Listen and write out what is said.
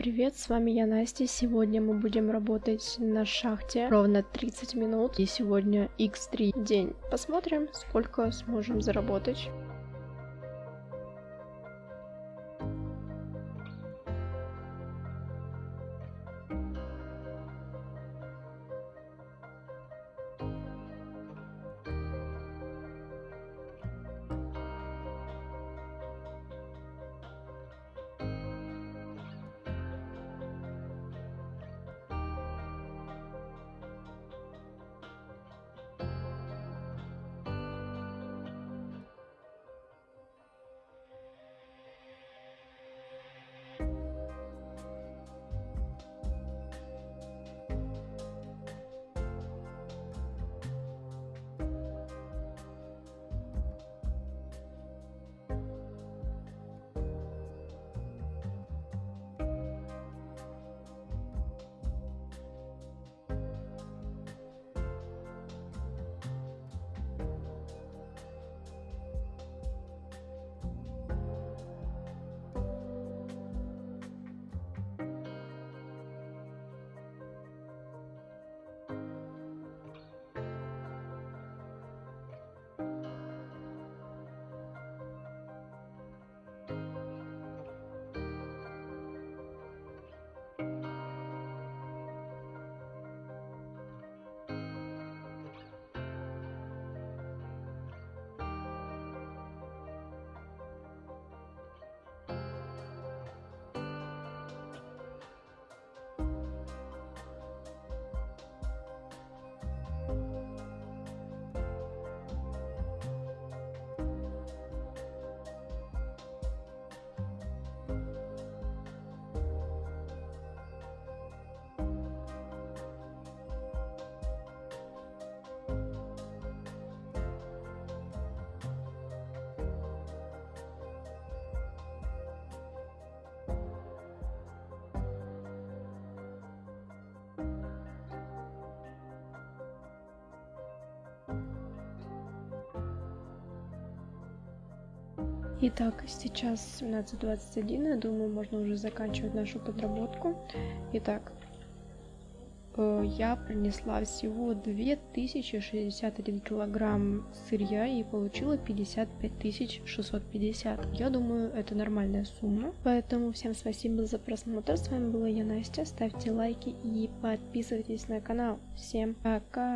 привет, с вами я Настя. Сегодня мы будем работать на шахте ровно 30 минут. И сегодня x3 день. Посмотрим, сколько сможем заработать. Итак, сейчас 17.21, я думаю, можно уже заканчивать нашу подработку. Итак, э, я принесла всего 2061 килограмм сырья и получила 55 650. Я думаю, это нормальная сумма. Поэтому всем спасибо за просмотр. С вами была я, Настя. Ставьте лайки и подписывайтесь на канал. Всем пока!